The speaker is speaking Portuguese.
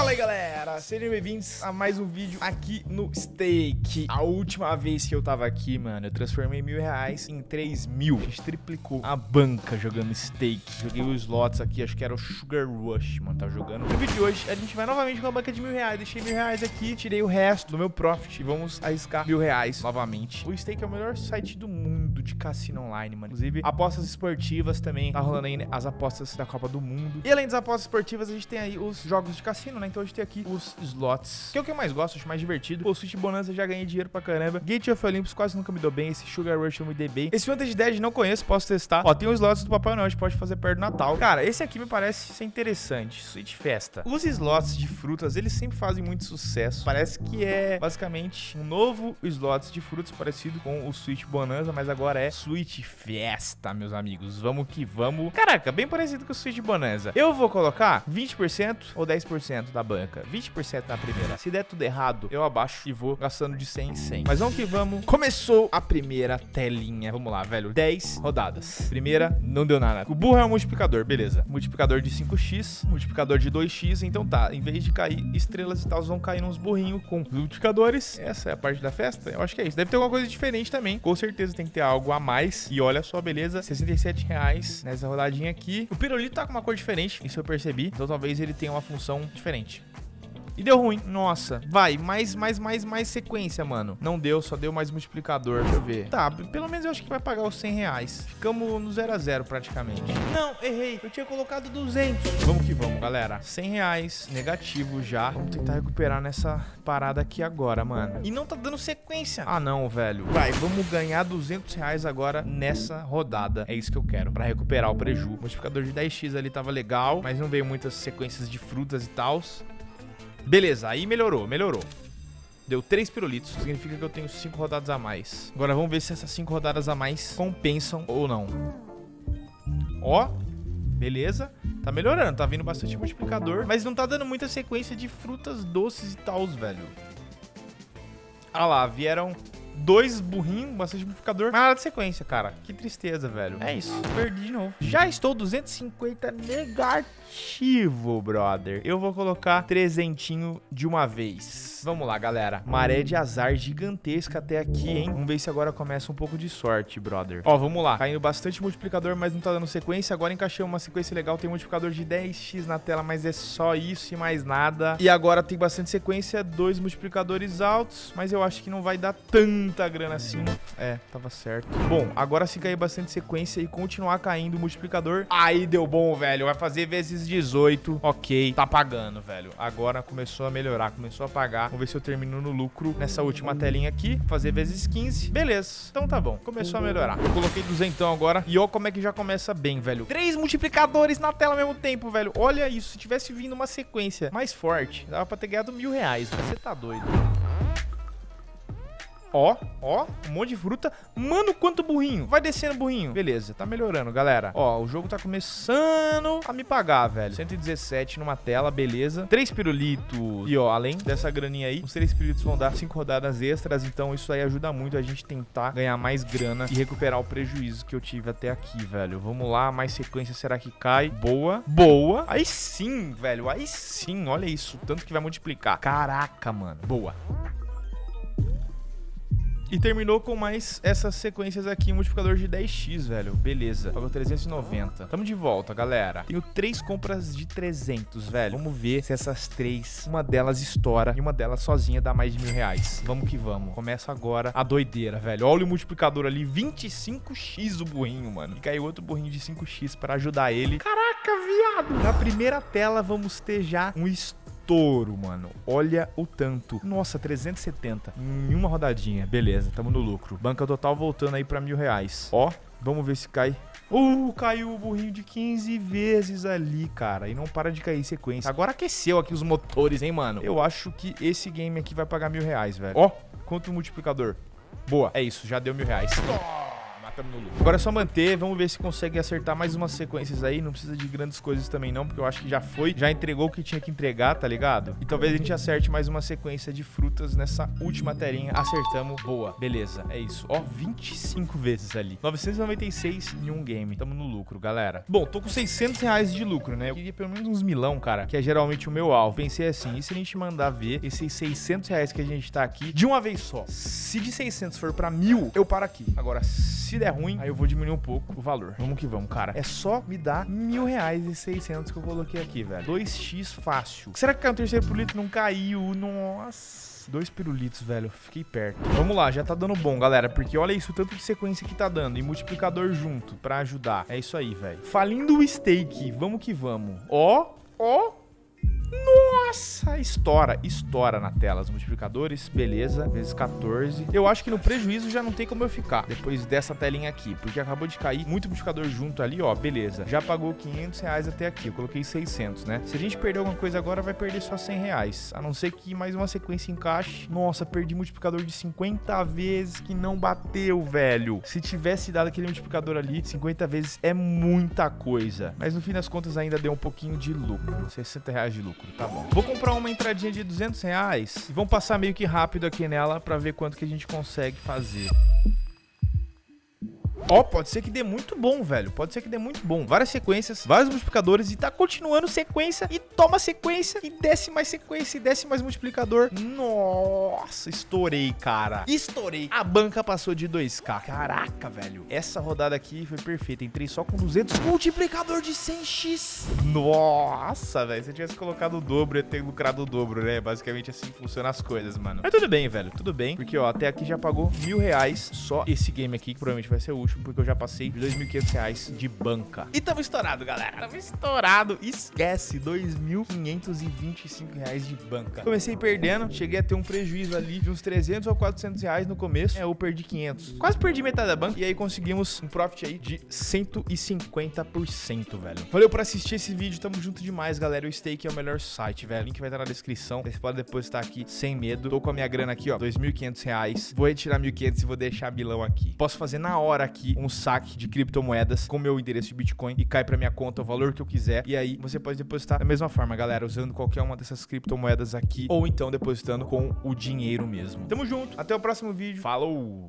Fala aí galera, sejam bem-vindos a mais um vídeo aqui no Stake A última vez que eu tava aqui, mano, eu transformei mil reais em três mil. A gente triplicou a banca jogando Stake Joguei os slots aqui, acho que era o Sugar Rush, mano, tava jogando. No vídeo de hoje, a gente vai novamente com a banca de mil reais. Deixei mil reais aqui, tirei o resto do meu profit E vamos arriscar mil reais novamente. O Stake é o melhor site do mundo de cassino online, mano. Inclusive, apostas esportivas também. Tá rolando aí as apostas da Copa do Mundo. E além das apostas esportivas, a gente tem aí os jogos de cassino, né? Então a gente tem aqui os slots, que é o que eu mais gosto, acho mais divertido. O Switch Bonanza já ganhei dinheiro pra caramba. Gate of Olympus quase nunca me deu bem. Esse Sugar Rush eu me dei bem. Esse Wanted Dead não conheço, posso testar. Ó, tem os slots do Papai Noel, a gente pode fazer perto do Natal. Cara, esse aqui me parece ser interessante. Switch Festa. Os slots de frutas, eles sempre fazem muito sucesso. Parece que é basicamente um novo slots de frutas parecido com o Switch Bonanza, mas agora é Switch Festa, meus amigos. Vamos que vamos. Caraca, bem parecido com o Switch Bonanza. Eu vou colocar 20% ou 10% da banca. 20% na primeira. Se der tudo errado, eu abaixo e vou gastando de 100 em 100. Mas vamos que vamos. Começou a primeira telinha. Vamos lá, velho. 10 rodadas. Primeira, não deu nada. O burro é um multiplicador, beleza. Multiplicador de 5x, multiplicador de 2x. Então tá, em vez de cair estrelas e tal, vão cair uns burrinhos com multiplicadores. Essa é a parte da festa? Eu acho que é isso. Deve ter alguma coisa diferente também. Com certeza tem que ter algo a mais. E olha só, beleza. 67 reais nessa rodadinha aqui. O pirulito tá com uma cor diferente, isso eu percebi. Então talvez ele tenha uma função diferente frente. E deu ruim. Nossa. Vai, mais, mais, mais, mais sequência, mano. Não deu, só deu mais multiplicador. Deixa eu ver. Tá, pelo menos eu acho que vai pagar os 100 reais. Ficamos no 0 a 0 praticamente. Não, errei. Eu tinha colocado 200. Vamos que vamos, galera. 100 reais, negativo já. Vamos tentar recuperar nessa parada aqui agora, mano. E não tá dando sequência. Ah, não, velho. Vai, vamos ganhar 200 reais agora nessa rodada. É isso que eu quero, pra recuperar o preju. O multiplicador de 10x ali tava legal, mas não veio muitas sequências de frutas e tals. Beleza, aí melhorou, melhorou. Deu 3 pirulitos, significa que eu tenho 5 rodadas a mais. Agora vamos ver se essas 5 rodadas a mais compensam ou não. Ó, beleza. Tá melhorando, tá vindo bastante multiplicador, mas não tá dando muita sequência de frutas doces e tals, velho. Ah lá, vieram dois burrinhos, bastante multiplicador, mas nada de sequência, cara. Que tristeza, velho. É isso, perdi de novo. Já estou 250 negativo, brother. Eu vou colocar trezentinho de uma vez. Vamos lá, galera. Maré de azar gigantesca até aqui, hein? Vamos ver se agora começa um pouco de sorte, brother. Ó, vamos lá. Caindo bastante multiplicador, mas não tá dando sequência. Agora encaixei uma sequência legal. Tem multiplicador de 10x na tela, mas é só isso e mais nada. E agora tem bastante sequência, dois multiplicadores altos, mas eu acho que não vai dar tanta grana assim. É, tava certo. Bom, agora se cair bastante sequência e continuar caindo o multiplicador, aí deu bom, velho. Vai fazer vezes 18. Ok, tá pagando, velho. Agora começou a melhorar, começou a pagar. Vamos ver se eu termino no lucro nessa última telinha aqui. Fazer vezes 15. Beleza. Então tá bom. Começou a melhorar. Eu coloquei 200 agora. E ó como é que já começa bem, velho. Três multiplicadores na tela ao mesmo tempo, velho. Olha isso. Se tivesse vindo uma sequência mais forte, dava pra ter ganhado mil reais. Você tá doido. Ó, ó, um monte de fruta. Mano, quanto burrinho. Vai descendo, burrinho. Beleza, tá melhorando, galera. Ó, o jogo tá começando a me pagar, velho. 117 numa tela, beleza. Três pirulitos. E, ó, além dessa graninha aí, os três pirulitos vão dar cinco rodadas extras. Então, isso aí ajuda muito a gente tentar ganhar mais grana e recuperar o prejuízo que eu tive até aqui, velho. Vamos lá, mais sequência, será que cai? Boa, boa. Aí sim, velho, aí sim. Olha isso, tanto que vai multiplicar. Caraca, mano. Boa. E terminou com mais essas sequências aqui, multiplicador de 10x, velho. Beleza. Pagou 390. Tamo de volta, galera. Tenho três compras de 300, velho. Vamos ver se essas três, uma delas estoura e uma delas sozinha dá mais de mil reais. Vamos que vamos. Começa agora a doideira, velho. Olha o multiplicador ali, 25x o burrinho, mano. E caiu outro burrinho de 5x pra ajudar ele. Caraca, viado. Na primeira tela vamos ter já um estouro estouro, mano. Olha o tanto. Nossa, 370 em uma rodadinha. Beleza, tamo no lucro. Banca total voltando aí pra mil reais. Ó, vamos ver se cai. Uh, caiu o burrinho de 15 vezes ali, cara. E não para de cair em sequência. Agora aqueceu aqui os motores, hein, mano. Eu acho que esse game aqui vai pagar mil reais, velho. Ó, quanto multiplicador. Boa, é isso, já deu mil reais. Toma! No lucro. Agora é só manter, vamos ver se consegue acertar mais umas sequências aí. Não precisa de grandes coisas também não, porque eu acho que já foi, já entregou o que tinha que entregar, tá ligado? E talvez a gente acerte mais uma sequência de frutas nessa última telinha. Acertamos, boa, beleza, é isso. Ó, 25 vezes ali. 996 em um game, tamo no lucro, galera. Bom, tô com 600 reais de lucro, né? Eu queria pelo menos uns milão, cara, que é geralmente o meu alvo. Pensei assim, e se a gente mandar ver esses 600 reais que a gente tá aqui de uma vez só? Se de 600 for pra mil, eu paro aqui. Agora, se der ruim, aí eu vou diminuir um pouco o valor. Vamos que vamos, cara. É só me dar mil reais e 600 que eu coloquei aqui, velho. 2x fácil. Será que caiu o terceiro pirulito? Não caiu. Nossa. Dois pirulitos, velho. Fiquei perto. Vamos lá, já tá dando bom, galera. Porque olha isso, tanto de sequência que tá dando. E multiplicador junto pra ajudar. É isso aí, velho. Falindo o steak. Vamos que vamos. Ó, ó. Nossa, estoura, estoura na tela os multiplicadores, beleza, vezes 14. Eu acho que no prejuízo já não tem como eu ficar depois dessa telinha aqui, porque acabou de cair muito multiplicador junto ali, ó, beleza. Já pagou 500 reais até aqui, eu coloquei 600, né? Se a gente perder alguma coisa agora, vai perder só 100 reais, a não ser que mais uma sequência encaixe. Nossa, perdi multiplicador de 50 vezes que não bateu, velho. Se tivesse dado aquele multiplicador ali, 50 vezes é muita coisa. Mas no fim das contas ainda deu um pouquinho de lucro, 60 reais de lucro, tá bom. Vou comprar uma entradinha de 200 reais e vamos passar meio que rápido aqui nela pra ver quanto que a gente consegue fazer. Ó, oh, pode ser que dê muito bom, velho. Pode ser que dê muito bom. Várias sequências, vários multiplicadores e tá continuando sequência e toma sequência e desce mais sequência e desce mais multiplicador. Nossa, estourei, cara. Estourei. A banca passou de 2k. Caraca, velho. Essa rodada aqui foi perfeita. Entrei só com 200. Multiplicador de 100x. Nossa, velho. Se eu tivesse colocado o dobro, eu ia ter lucrado o dobro, né? Basicamente assim funcionam as coisas, mano. Mas tudo bem, velho. Tudo bem. Porque, ó, até aqui já pagou mil reais só esse game aqui, que provavelmente vai ser o último porque eu já passei de 2.500 reais de banca. E tamo estourado, galera. Tamo estourado. Esquece, 2.525 reais de banca. Comecei perdendo, cheguei a ter um prejuízo ali de uns 300 ou 400 reais no começo. É, eu perdi 500. Quase perdi metade da banca. E aí conseguimos um profit aí de 150%, velho. Valeu por assistir esse vídeo. Tamo junto demais, galera. O Stake é o melhor site, velho. O link vai estar na descrição. Você pode depositar aqui sem medo. Tô com a minha grana aqui, ó. 2.500 reais. Vou retirar 1.500 e vou deixar bilão aqui. Posso fazer na hora aqui um saque de criptomoedas com meu endereço de Bitcoin e cai para minha conta o valor que eu quiser. E aí você pode depositar da mesma forma, galera, usando qualquer uma dessas criptomoedas aqui ou então depositando com o dinheiro mesmo. Tamo junto, até o próximo vídeo. Falou!